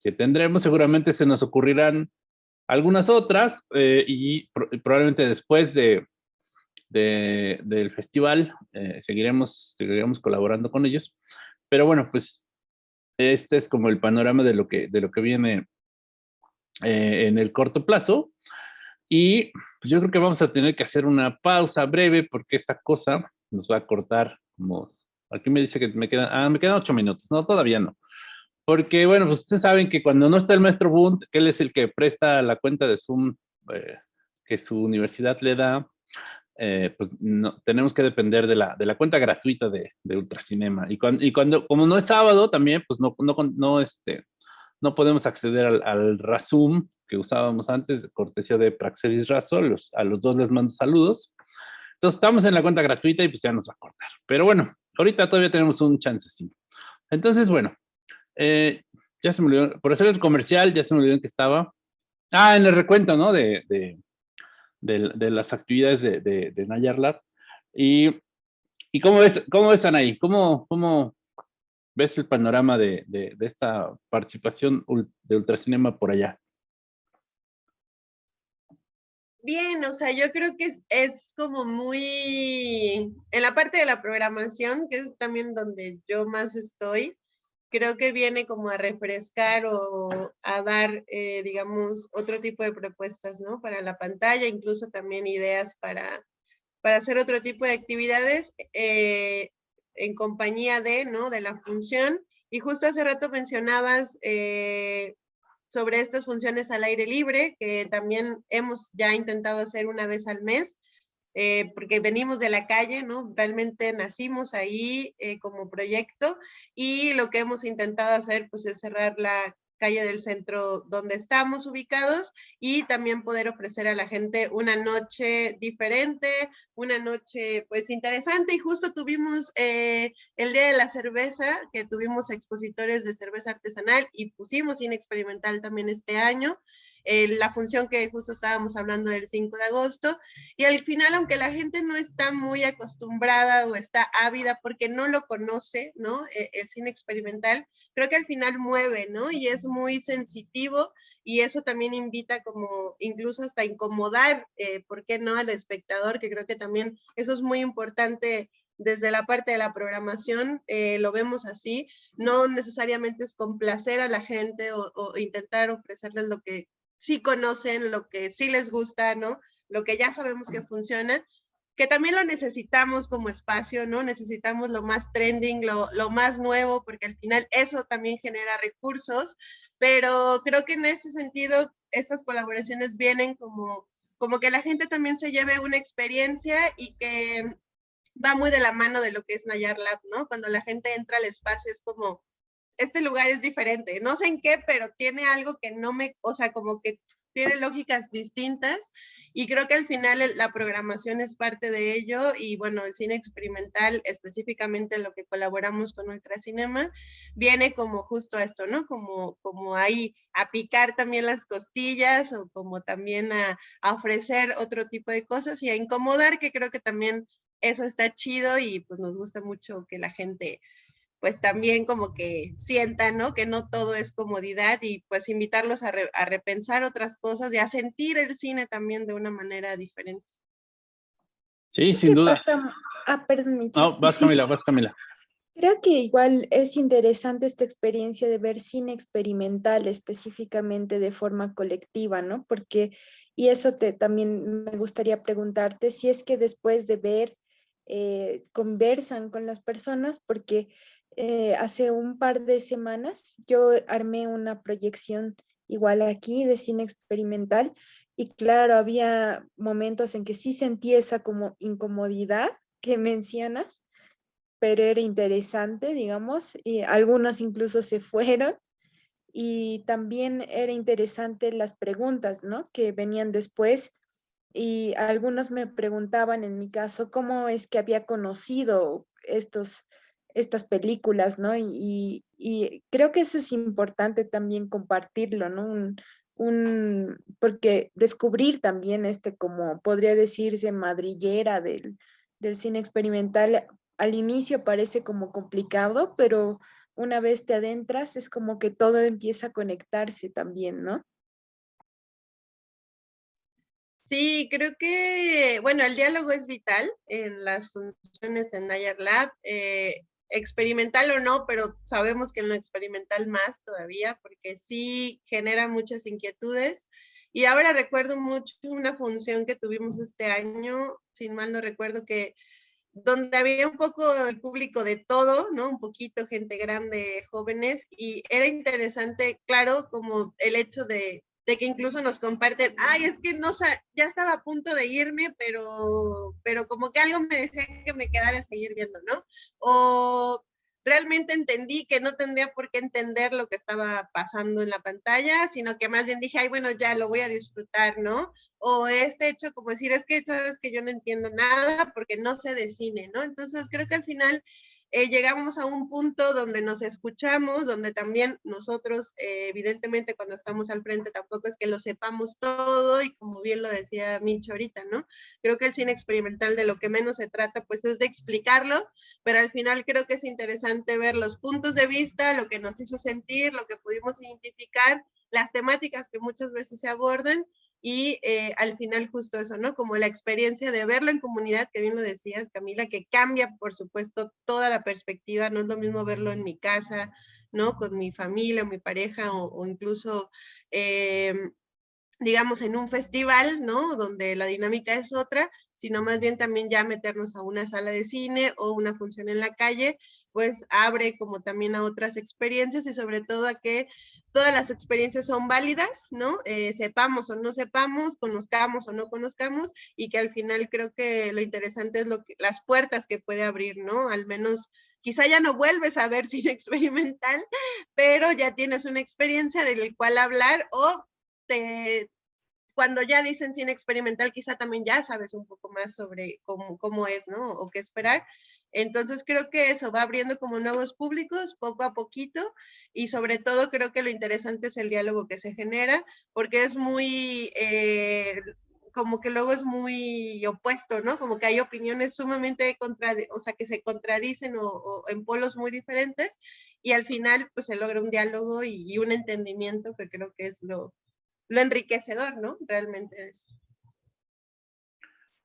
que tendremos. Seguramente se nos ocurrirán algunas otras eh, y probablemente después de, de del festival eh, seguiremos, seguiremos colaborando con ellos. Pero bueno, pues este es como el panorama de lo que, de lo que viene eh, en el corto plazo. Y pues yo creo que vamos a tener que hacer una pausa breve porque esta cosa nos va a cortar como... Aquí me dice que me quedan, ah, me quedan ocho minutos. No, todavía no. Porque, bueno, pues ustedes saben que cuando no está el maestro Bund, él es el que presta la cuenta de Zoom eh, que su universidad le da, eh, pues no, tenemos que depender de la, de la cuenta gratuita de, de Ultracinema. Y cuando, y cuando, como no es sábado también, pues no, no, este, no podemos acceder al, al que usábamos antes, cortesía de Praxedis Razo, a los dos les mando saludos. Entonces estamos en la cuenta gratuita y pues ya nos va a cortar. Pero bueno, ahorita todavía tenemos un chancecito. Entonces, bueno, eh, ya se me olvidó, por hacer el comercial, ya se me olvidó en que estaba. Ah, en el recuento, ¿no? De, de, las actividades de, de. Y ¿Y cómo ves, cómo ves Anaí? ¿Cómo, cómo ves el panorama de, de, de esta participación de Ultracinema por allá? Bien, o sea, yo creo que es, es, como muy, en la parte de la programación, que es también donde yo más estoy, creo que viene como a refrescar o a dar, eh, digamos, otro tipo de propuestas, ¿no? Para la pantalla, incluso también ideas para, para hacer otro tipo de actividades eh, en compañía de, ¿no? De la función. Y justo hace rato mencionabas eh, sobre estas funciones al aire libre, que también hemos ya intentado hacer una vez al mes, eh, porque venimos de la calle, ¿no? Realmente nacimos ahí eh, como proyecto y lo que hemos intentado hacer pues es cerrar la calle del centro donde estamos ubicados y también poder ofrecer a la gente una noche diferente, una noche pues interesante y justo tuvimos eh, el Día de la Cerveza, que tuvimos expositores de cerveza artesanal y pusimos cine experimental también este año la función que justo estábamos hablando del 5 de agosto, y al final, aunque la gente no está muy acostumbrada o está ávida porque no lo conoce, ¿no? E, el, cine experimental, creo que al final mueve, ¿no? Y es muy sensitivo y eso también invita como incluso hasta incomodar, eh, ¿por qué no?, al espectador, que creo que también eso es muy importante desde la parte de la programación eh, lo vemos así, no necesariamente es complacer a la gente o, o, intentar ofrecerles lo que sí conocen, lo que sí les gusta, ¿no? Lo que ya sabemos que funciona, que también lo necesitamos como espacio, ¿no? Necesitamos lo más trending, lo, lo más nuevo, porque al final eso también genera recursos, pero creo que en ese sentido estas colaboraciones vienen como, como que la gente también se lleve una experiencia y que va muy de la mano de lo que es Nayar Lab, ¿no? Cuando la gente entra al espacio es como, este lugar es diferente, no sé en qué, pero tiene algo que no me, o sea, como que tiene lógicas distintas y creo que al final la programación es parte de ello y bueno, el cine experimental, específicamente lo que colaboramos con Ultracinema, viene como justo a esto, ¿no? Como, como ahí a picar también las costillas o como también a, ofrecer otro tipo de cosas y a incomodar, que creo que también eso está chido y pues nos gusta mucho que la gente pues también como que sientan, ¿no? Que no todo es comodidad y pues invitarlos a, repensar otras cosas y a sentir el cine también de una manera diferente. Sí, sin duda. Ah, perdón. No, vas Camila, vas Camila. Creo que igual es interesante esta experiencia de ver cine experimental específicamente de forma colectiva, ¿no? Porque, y eso te también me gustaría preguntarte si es que después de ver, eh, conversan con las personas, porque eh, hace un par de semanas yo armé una proyección igual aquí de cine experimental y claro, había momentos en que sí sentí esa como incomodidad que mencionas, pero era interesante, digamos, y algunos incluso se fueron y también era interesante las preguntas, ¿no? Que venían después y algunos me preguntaban en mi caso cómo es que había conocido estos estas películas, ¿no? Y, creo que eso es importante también compartirlo, ¿no? Un, porque descubrir también este, como podría decirse, madriguera del, del cine experimental, al inicio parece como complicado, pero una vez te adentras es como que todo empieza a conectarse también, ¿no? Sí, creo que, bueno, el diálogo es vital en las funciones en Nayar Lab. Eh, experimental o no, pero sabemos que en lo experimental más todavía, porque sí genera muchas inquietudes. Y ahora recuerdo mucho una función que tuvimos este año, sin mal no recuerdo, que donde había un poco el público de todo, ¿no? Un poquito gente grande, jóvenes, y era interesante, claro, como el hecho de de que incluso nos comparten, ay, es que no ya estaba a punto de irme, pero, pero como que algo me decía que me quedara a seguir viendo, ¿no? O realmente entendí que no tendría por qué entender lo que estaba pasando en la pantalla, sino que más bien dije, ay, bueno, ya lo voy a disfrutar, ¿no? O este hecho, como decir, es que sabes que yo no entiendo nada porque no sé de cine, ¿no? Entonces creo que al final eh, llegamos a un punto donde nos escuchamos, donde también nosotros, eh, evidentemente, cuando estamos al frente, tampoco es que lo sepamos todo y como bien lo decía Mincho ahorita, ¿no? Creo que el cine experimental de lo que menos se trata, pues es de explicarlo, pero al final creo que es interesante ver los puntos de vista, lo que nos hizo sentir, lo que pudimos identificar, las temáticas que muchas veces se abordan y eh, al final justo eso, ¿no? Como la experiencia de verlo en comunidad, que bien lo decías, Camila, que cambia, por supuesto, toda la perspectiva, no es lo mismo verlo en mi casa, ¿no? Con mi familia, mi pareja o, incluso, em, digamos, en un festival, ¿no? Donde la dinámica es otra, sino más bien también ya meternos a una sala de cine o una función en la calle, pues abre como también a otras experiencias y sobre todo a que todas las experiencias son válidas, ¿no? Eh, sepamos o no sepamos, conozcamos o no conozcamos, y que al final creo que lo interesante es lo que, las puertas que puede abrir, ¿no? Al menos quizá ya no vuelves a ver cine experimental, pero ya tienes una experiencia del cual hablar o te, cuando ya dicen cine experimental, quizá también ya sabes un poco más sobre cómo, cómo es, ¿no? O qué esperar. Entonces creo que eso va abriendo como nuevos públicos poco a poquito y sobre todo creo que lo interesante es el diálogo que se genera porque es muy, eh, como que luego es muy opuesto, ¿no? Como que hay opiniones sumamente o sea, que se contradicen o, en polos muy diferentes y al final pues se logra un diálogo y, un entendimiento que creo que es lo, lo enriquecedor, ¿no? Realmente es.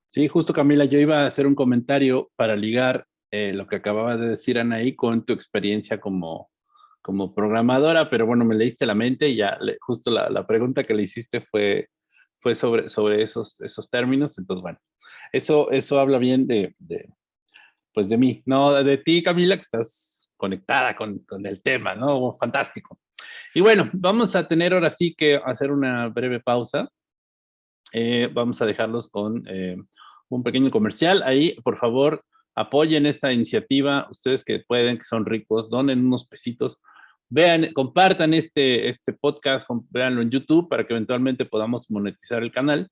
Sí, justo Camila, yo iba a hacer un comentario para ligar eh, lo que acababa de decir Anaí con tu experiencia como, como programadora, pero bueno, me leíste la mente y ya justo la, la, pregunta que le hiciste fue, fue sobre, sobre esos, esos términos, entonces bueno, eso, eso habla bien de, de, pues de mí, no de ti Camila, que estás conectada con, con el tema, ¿no? Fantástico. Y bueno, vamos a tener ahora sí que hacer una breve pausa. Eh, vamos a dejarlos con eh, un pequeño comercial. Ahí, por favor, apoyen esta iniciativa, ustedes que pueden, que son ricos, donen unos pesitos, vean, compartan este, este podcast, véanlo en YouTube para que eventualmente podamos monetizar el canal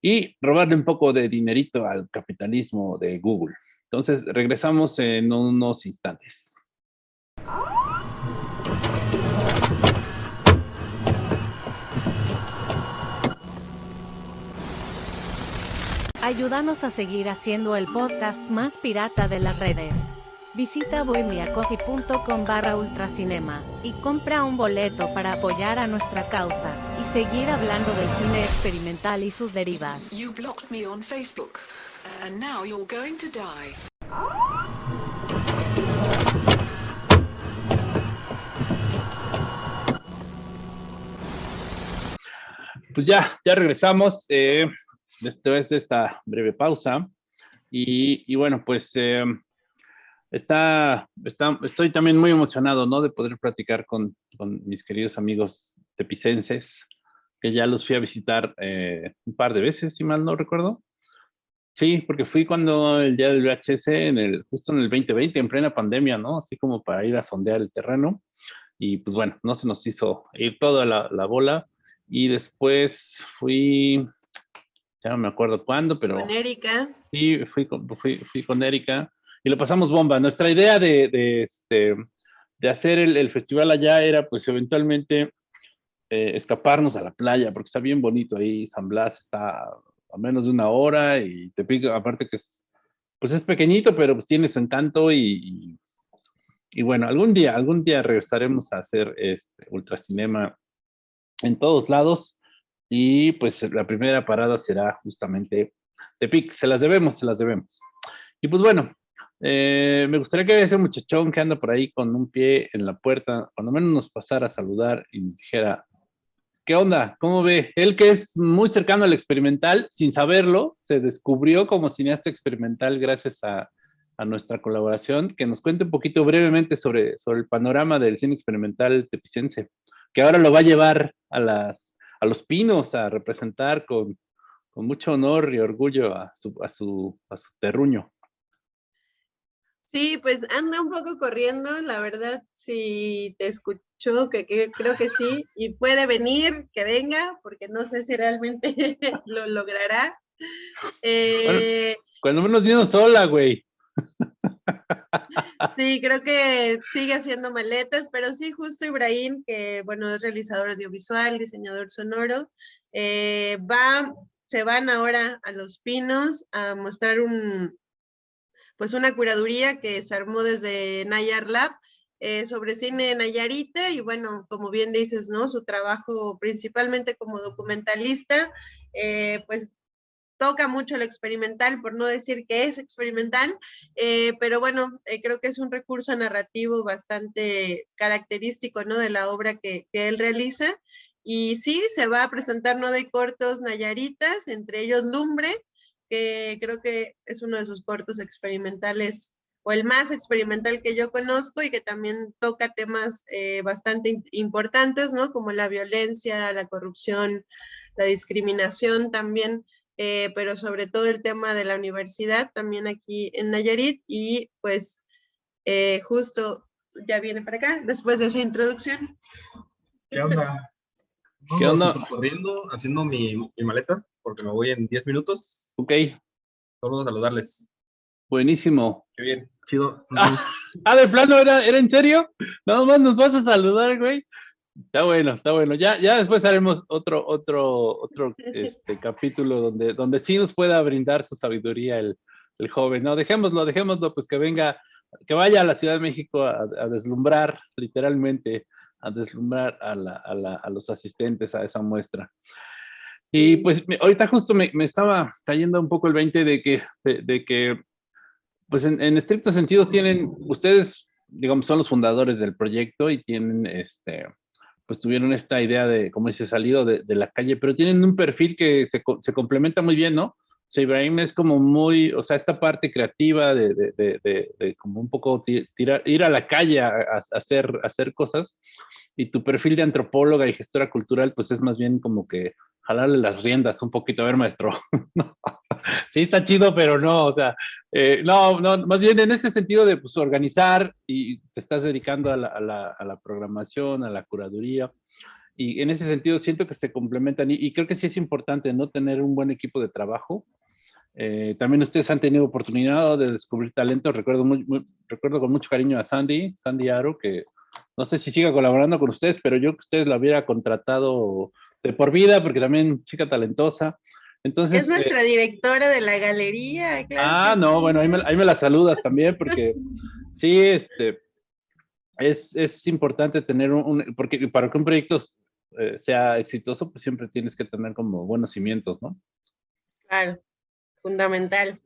y robarle un poco de dinerito al capitalismo de Google. Entonces, regresamos en unos instantes. Ayúdanos a seguir haciendo el podcast más pirata de las redes. Visita bohemiacoffee.com barra ultracinema y compra un boleto para apoyar a nuestra causa y seguir hablando del cine experimental y sus derivas. You blocked me on Facebook, and now you're going to die. Pues ya, ya regresamos. Eh, después de esta breve pausa. Y, bueno, pues eh, está, está, estoy también muy emocionado, ¿no? De poder platicar con, con mis queridos amigos tepicenses, que ya los fui a visitar eh, un par de veces, si mal no recuerdo. Sí, porque fui cuando el día del VHS, en el, justo en el 2020, en plena pandemia, ¿no? Así como para ir a sondear el terreno. Y pues bueno, no se nos hizo ir toda la, la bola. Y después fui, ya no me acuerdo cuándo, pero... Con Erika. Sí, fui con, fui, fui con Erika y lo pasamos bomba. Nuestra idea de, de, este, de hacer el, el, festival allá era pues eventualmente eh, escaparnos a la playa, porque está bien bonito ahí, San Blas está a menos de una hora y te pico, aparte que es, pues es pequeñito, pero pues tiene su encanto y, y, y bueno, algún día, algún día regresaremos a hacer este ultracinema en todos lados y pues la primera parada será justamente Tepic. Se las debemos, se las debemos. Y pues bueno, eh, me gustaría que ese muchachón que anda por ahí con un pie en la puerta, cuando menos nos pasara a saludar y nos dijera, ¿qué onda? ¿Cómo ve? Él que es muy cercano al experimental, sin saberlo, se descubrió como cineasta experimental gracias a, a nuestra colaboración, que nos cuente un poquito brevemente sobre, sobre el panorama del cine experimental tepicense, que ahora lo va a llevar a las a los pinos a representar con, con mucho honor y orgullo a su, a, su, a su terruño. Sí, pues anda un poco corriendo, la verdad, si te escuchó, que, que, creo que sí, y puede venir, que venga, porque no sé si realmente lo logrará. Eh, bueno, cuando menos vino sola, güey. Sí, creo que sigue haciendo maletas, pero sí, justo Ibrahim, que bueno, es realizador audiovisual, diseñador sonoro, eh, va, se van ahora a Los Pinos a mostrar un, pues una curaduría que se armó desde Nayar Lab eh, sobre cine Nayarita y bueno, como bien dices, ¿no? Su trabajo principalmente como documentalista, eh, pues toca mucho lo experimental, por no decir que es experimental, eh, pero bueno, creo que es un recurso narrativo bastante característico, ¿no? De la obra que, que, él realiza. Y sí, se va a presentar nueve cortos Nayaritas, entre ellos Lumbre, que creo que es uno de sus cortos experimentales o el más experimental que yo conozco y que también toca temas eh, bastante importantes, ¿no? Como la violencia, la corrupción, la discriminación también, eh, pero sobre todo el tema de la universidad también aquí en Nayarit y pues eh, justo ya viene para acá después de esa introducción. ¿Qué onda? ¿Qué onda? Corriendo, haciendo mi, mi maleta porque me voy en 10 minutos Ok. Solo saludarles. Buenísimo. Qué bien, chido. Ah, de plano, ¿era, ¿era en serio? Nada más nos vas a saludar, güey. Está bueno, está bueno. Ya, ya después haremos otro, otro, otro este, capítulo donde, donde sí nos pueda brindar su sabiduría el, el, joven. No, dejémoslo, dejémoslo, pues que venga, que vaya a la Ciudad de México a, a deslumbrar, literalmente, a deslumbrar a, la, a, la, a los asistentes a esa muestra. Y pues ahorita justo me, me, estaba cayendo un poco el 20 de que, de, que pues en, en, estricto sentido tienen, ustedes, digamos, son los fundadores del proyecto y tienen, este, pues tuvieron esta idea de, como dice, salido de, de la calle, pero tienen un perfil que se, se complementa muy bien, ¿no? O sea, Ibrahim es como muy, o sea, esta parte creativa de, de, de, como un poco tirar, ir a la calle a, hacer, a hacer cosas, y tu perfil de antropóloga y gestora cultural, pues es más bien como que jalarle las riendas un poquito. A ver, maestro. sí, está chido, pero no, o sea, eh, no, no, más bien en este sentido de pues, organizar y te estás dedicando a la, a, la, a la, programación, a la curaduría. Y en ese sentido siento que se complementan y, y creo que sí es importante no tener un buen equipo de trabajo. Eh, también ustedes han tenido oportunidad de descubrir talento. Recuerdo, muy, muy, recuerdo con mucho cariño a Sandy, Sandy Aro, que no sé si siga colaborando con ustedes, pero yo que ustedes la hubiera contratado de por vida, porque también chica talentosa. Entonces, es nuestra eh, directora de la galería. Claro ah, no, sí. bueno, ahí me, ahí me, la saludas también, porque sí, este, es, es importante tener un, un, porque para que un proyecto eh, sea exitoso, pues siempre tienes que tener como buenos cimientos, ¿no? Claro, fundamental.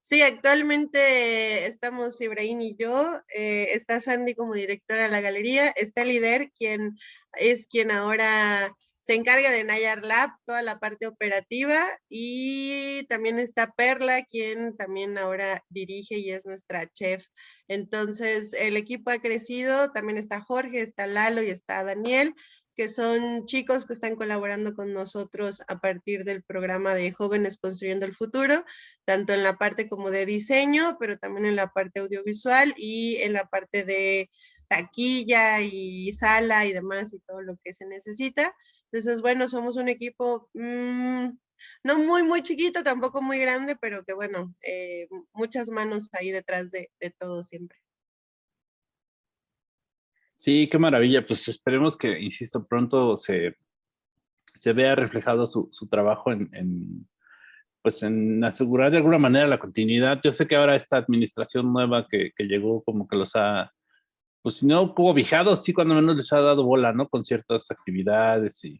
Sí, actualmente estamos Ibrahim y yo, eh, está Sandy como directora de la galería, está Lider, quien es quien ahora se encarga de Nayar Lab, toda la parte operativa, y también está Perla, quien también ahora dirige y es nuestra chef. Entonces, el equipo ha crecido, también está Jorge, está Lalo y está Daniel, que son chicos que están colaborando con nosotros a partir del programa de Jóvenes Construyendo el Futuro, tanto en la parte como de diseño, pero también en la parte audiovisual y en la parte de taquilla y sala y demás y todo lo que se necesita. Entonces, bueno, somos un equipo mmm, no muy, muy chiquito, tampoco muy grande, pero que bueno, eh, muchas manos ahí detrás de, de, todo siempre. Sí, qué maravilla. Pues esperemos que, insisto, pronto se, se vea reflejado su, su trabajo en, en, pues en asegurar de alguna manera la continuidad. Yo sé que ahora esta administración nueva que, que llegó como que los ha pues si no cobijado, sí cuando menos les ha dado bola, ¿no? Con ciertas actividades y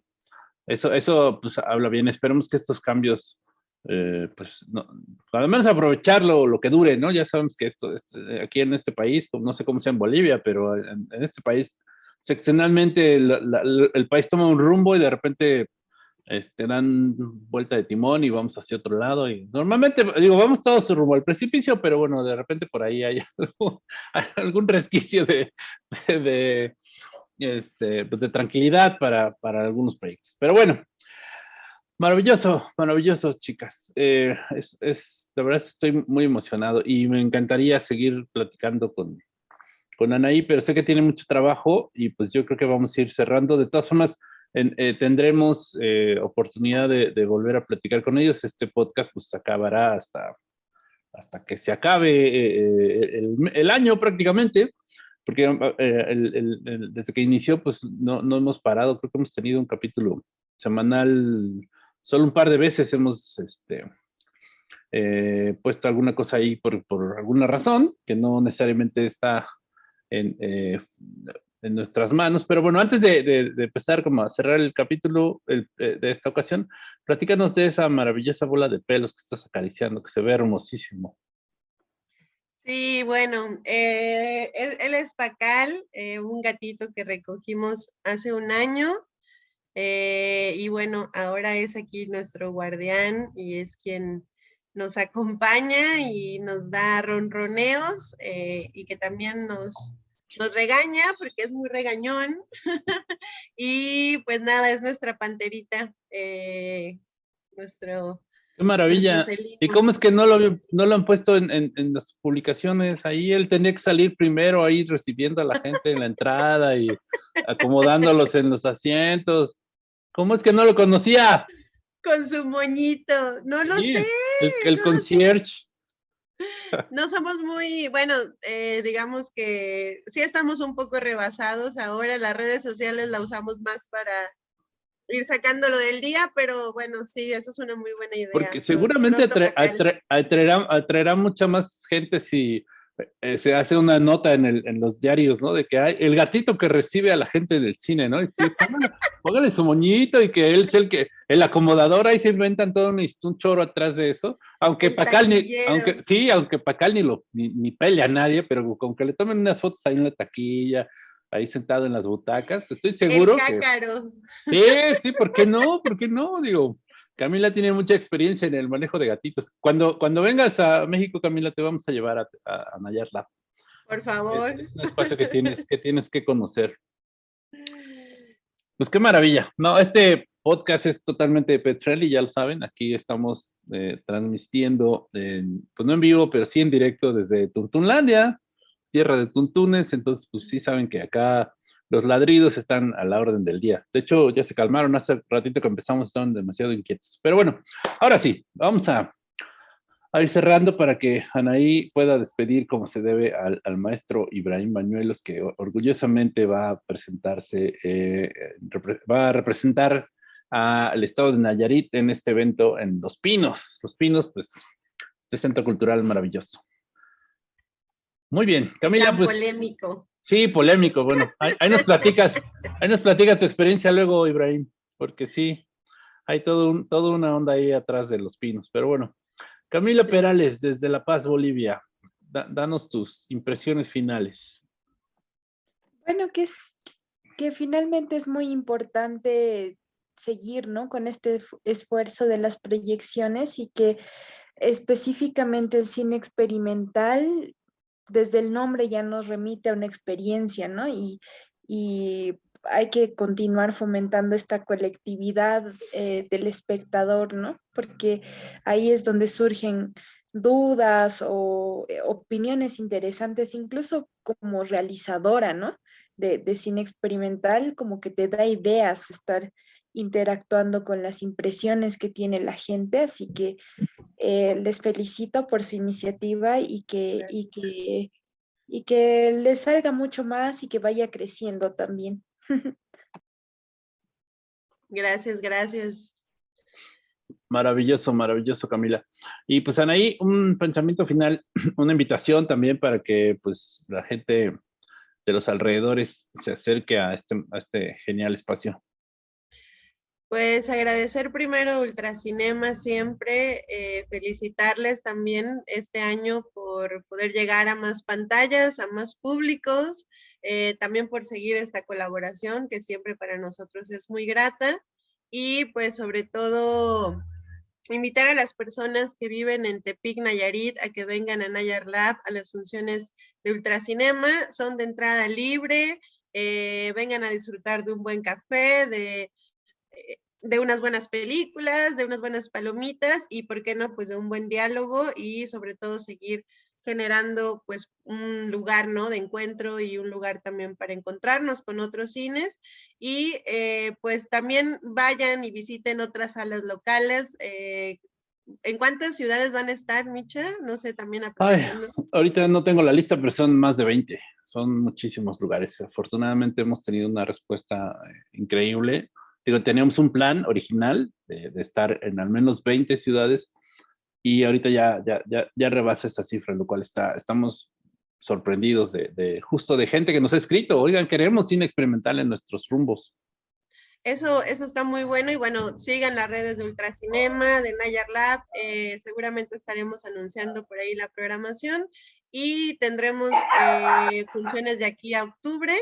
eso, eso pues habla bien. Esperemos que estos cambios, eh, pues, no, al menos aprovecharlo lo que dure, ¿no? Ya sabemos que esto, esto aquí en este país, pues, no sé cómo sea en Bolivia, pero en, en este país, seccionalmente la, la, el país toma un rumbo y de repente este, dan vuelta de timón y vamos hacia otro lado. Y normalmente, digo, vamos todos rumbo al precipicio, pero bueno, de repente por ahí hay algún, resquicio de, de, este, pues de tranquilidad para, para, algunos proyectos. Pero bueno, maravilloso, maravilloso, chicas. Eh, es, es, de verdad estoy muy emocionado y me encantaría seguir platicando con, con Anaí, pero sé que tiene mucho trabajo y pues yo creo que vamos a ir cerrando. De todas formas, en, eh, tendremos eh, oportunidad de, de, volver a platicar con ellos. Este podcast pues acabará hasta, hasta que se acabe eh, el, el, año prácticamente, porque desde que inició, pues no, no hemos parado, creo que hemos tenido un capítulo semanal, solo un par de veces hemos este, eh, puesto alguna cosa ahí por, por, alguna razón, que no necesariamente está en, eh, en nuestras manos. Pero bueno, antes de, de, empezar como a cerrar el capítulo eh, de esta ocasión, platícanos de esa maravillosa bola de pelos que estás acariciando, que se ve hermosísimo. Sí, bueno, él, él, es Pacal, un gatito que recogimos hace un año. y bueno, ahora es aquí nuestro guardián y es quien nos acompaña y nos da ronroneos eh, y que también nos, nos regaña porque es muy regañón. y pues nada, es nuestra panterita, eh, nuestro... Qué maravilla. ¿Y cómo es que no lo, no lo han puesto en, en, las publicaciones? Ahí él tenía que salir primero ahí recibiendo a la gente en la entrada y acomodándolos en los asientos. ¿Cómo es que no lo conocía? con su moñito. No lo sé. El, concierge. No somos muy, bueno, eh, digamos que sí estamos un poco rebasados ahora, las redes sociales la usamos más para ir sacándolo del día, pero bueno, sí, eso es una muy buena idea. Porque seguramente atraerá, mucha más gente si eh, se hace una nota en, el, en, los diarios, ¿no? De que hay el gatito que recibe a la gente del cine, ¿no? Y póngale, su moñito y que él es el que, el acomodador, ahí se inventan todo un, un choro atrás de eso. Aunque Pacal ni, aunque, sí, aunque Pacal ni lo, ni, ni pelea a nadie, pero con que le tomen unas fotos ahí en la taquilla, ahí sentado en las butacas, estoy seguro el que... Sí, sí, ¿por qué no? ¿Por qué no? Digo, Camila tiene mucha experiencia en el manejo de gatitos. Cuando, cuando vengas a México, Camila, te vamos a llevar a, a, Nayar Lab. Por favor. Es, un espacio que tienes, que tienes que conocer. Pues qué maravilla. No, este podcast es totalmente de Petrelli, ya lo saben. Aquí estamos eh, transmitiendo, pues no en vivo, pero sí en directo desde Tuntunlandia, tierra de Tuntunes. Entonces, pues sí saben que acá los ladridos están a la orden del día. De hecho, ya se calmaron hace ratito que empezamos, estaban demasiado inquietos. Pero bueno, ahora sí, vamos a, ir cerrando para que Anaí pueda despedir como se debe al, maestro Ibrahim Bañuelos, que orgullosamente va a presentarse, eh, va a representar al estado de Nayarit en este evento en Los Pinos. Los Pinos, pues, este centro cultural maravilloso. Muy bien, Camila, pues... polémico. Sí, polémico. Bueno, ahí, nos platicas, ahí nos platicas tu experiencia luego, Ibrahim, porque sí, hay todo un, toda una onda ahí atrás de los pinos. Pero bueno, Camila Perales, desde La Paz, Bolivia, danos tus impresiones finales. Bueno, que es que finalmente es muy importante seguir, ¿no? Con este esfuerzo de las proyecciones y que específicamente el cine experimental desde el nombre ya nos remite a una experiencia, ¿no? Y, hay que continuar fomentando esta colectividad eh, del espectador, ¿no? Porque ahí es donde surgen dudas o eh, opiniones interesantes, incluso como realizadora, ¿no? De, de, cine experimental, como que te da ideas estar interactuando con las impresiones que tiene la gente, así que eh, les felicito por su iniciativa y que, y, que, y que les salga mucho más y que vaya creciendo también. Gracias, gracias. Maravilloso, maravilloso, Camila. Y pues Anaí, un pensamiento final, una invitación también para que pues la gente de los alrededores se acerque a este, a este genial espacio. Pues agradecer primero Ultracinema siempre, eh, felicitarles también este año por poder llegar a más pantallas, a más públicos, eh, también por seguir esta colaboración que siempre para nosotros es muy grata. Y pues sobre todo invitar a las personas que viven en Tepic, Nayarit, a que vengan a Nayar Lab, a las funciones de Ultracinema, son de entrada libre, eh, vengan a disfrutar de un buen café, de de unas buenas películas, de unas buenas palomitas y, ¿por qué no? Pues de un buen diálogo y sobre todo seguir generando pues un lugar, ¿no? De encuentro y un lugar también para encontrarnos con otros cines y eh, pues también vayan y visiten otras salas locales. Eh, ¿En cuántas ciudades van a estar, Micha? No sé, también Ay, ahorita no tengo la lista, pero son más de 20. Son muchísimos lugares. Afortunadamente hemos tenido una respuesta eh, increíble. Digo, teníamos un plan original de, estar en al menos 20 ciudades y ahorita ya, ya, ya, ya rebasa esa cifra, lo cual está, estamos sorprendidos de, de, justo de gente que nos ha escrito, oigan, queremos cine experimental en nuestros rumbos. Eso, eso está muy bueno y bueno, sigan las redes de Ultracinema, de Nayar Lab, eh, seguramente estaremos anunciando por ahí la programación y tendremos eh, funciones de aquí a octubre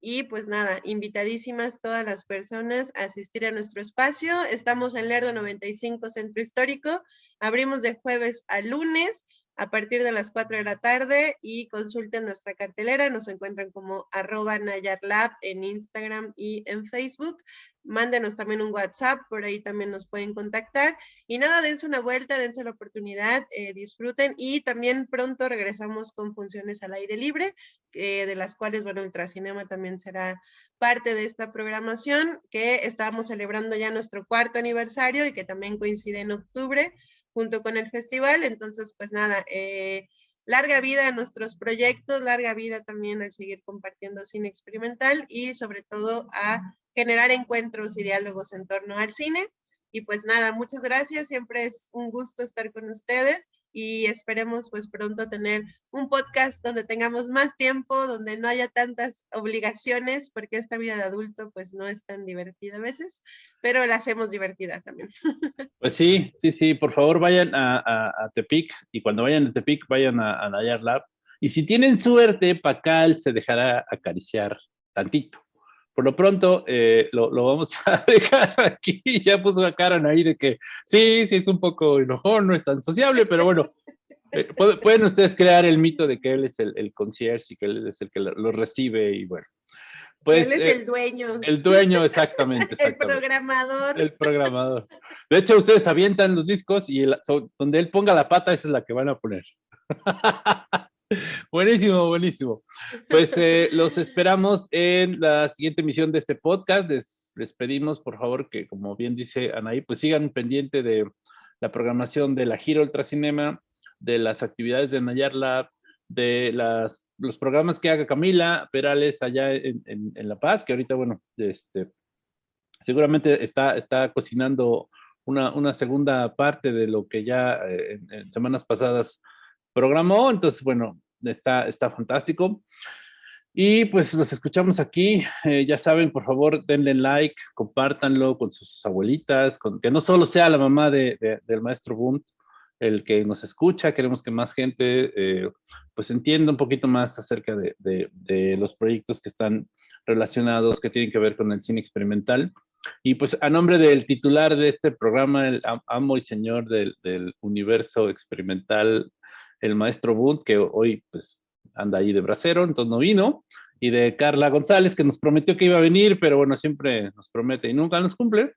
y pues nada, invitadísimas todas las personas a asistir a nuestro espacio. Estamos en Lerdo 95 Centro Histórico, abrimos de jueves a lunes a partir de las 4 de la tarde y consulten nuestra cartelera. Nos encuentran como arroba Nayarlab en Instagram y en Facebook. Mándenos también un WhatsApp, por ahí también nos pueden contactar. Y nada, dense una vuelta, dense la oportunidad, eh, disfruten y también pronto regresamos con funciones al aire libre, de las cuales, bueno, Ultracinema también será parte de esta programación que estamos celebrando ya nuestro cuarto aniversario y que también coincide en octubre junto con el festival. Entonces, pues nada, eh, larga vida a nuestros proyectos, larga vida también al seguir compartiendo cine experimental y sobre todo a generar encuentros y diálogos en torno al cine. Y pues nada, muchas gracias, siempre es un gusto estar con ustedes y esperemos pues pronto tener un podcast donde tengamos más tiempo, donde no haya tantas obligaciones, porque esta vida de adulto pues no es tan divertida a veces, pero la hacemos divertida también. Pues sí, sí, sí, por favor vayan a, Tepic y cuando vayan a Tepic vayan a, a Nayar Lab y si tienen suerte, Pacal se dejará acariciar tantito. Por lo pronto, eh, lo, vamos a dejar aquí. Ya puso la cara ahí de que sí, sí es un poco enojón, no es tan sociable, pero bueno, eh, pueden ustedes crear el mito de que él es el, el concierge y que él es el que lo, recibe y bueno. Pues, él es el eh, dueño. El dueño, exactamente, el programador. El programador. De hecho, ustedes avientan los discos y donde él ponga la pata, esa es la que van a poner. Buenísimo, buenísimo. Pues eh, los esperamos en la siguiente emisión de este podcast. Les, pedimos, por favor, que como bien dice Anaí, pues sigan pendiente de la programación de la Giro Ultracinema, de las actividades de Nayar Lab, de las, los programas que haga Camila Perales allá en, La Paz, que ahorita, bueno, este, seguramente está, está cocinando una, una segunda parte de lo que ya eh, en semanas pasadas programó, entonces, bueno, está, está fantástico. Y pues los escuchamos aquí. Eh, ya saben, por favor, denle like, compártanlo con sus abuelitas, con, que no solo sea la mamá de, del maestro Bunt el que nos escucha. Queremos que más gente eh, pues entienda un poquito más acerca de, de, los proyectos que están relacionados, que tienen que ver con el cine experimental. Y pues a nombre del titular de este programa, el amo y señor del, del universo experimental el maestro Bunt, que hoy pues anda ahí de bracero, entonces no vino, y de Carla González, que nos prometió que iba a venir, pero bueno, siempre nos promete y nunca nos cumple.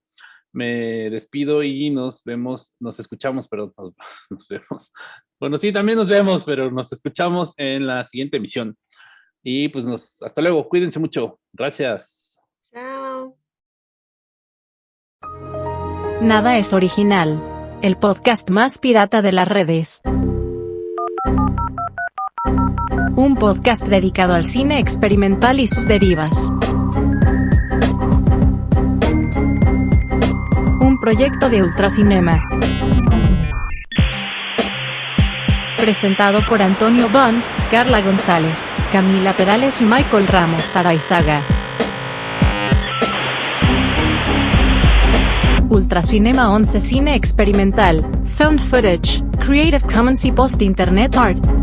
Me despido y nos vemos, nos escuchamos, pero nos, vemos. Bueno, sí, también nos vemos, pero nos escuchamos en la siguiente emisión. Y pues nos, hasta luego, cuídense mucho. Gracias. Chao. Nada es original. El podcast más pirata de las redes. Un podcast dedicado al cine experimental y sus derivas. Un proyecto de Ultracinema. Presentado por Antonio Bond, Carla González, Camila Perales y Michael Ramos Araizaga. Ultracinema 11 Cine Experimental, Found Footage, Creative Commons y Post Internet Art.